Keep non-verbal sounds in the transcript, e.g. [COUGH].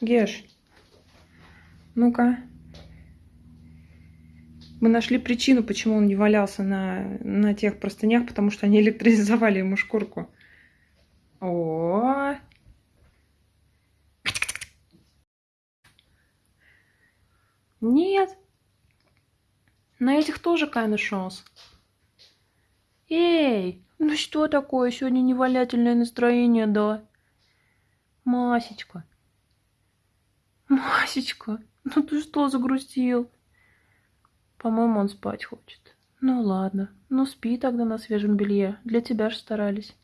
Геш, ну-ка. Мы нашли причину, почему он не валялся на, на тех простынях, потому что они [LAUGHS] электризовали ему шкурку. О, Нет. На этих тоже kind шанс. Эй, ну что такое? Сегодня невалятельное настроение, да? Масечка. Масечка, ну ты что загрустил? По-моему, он спать хочет. Ну ладно, ну спи тогда на свежем белье. Для тебя же старались.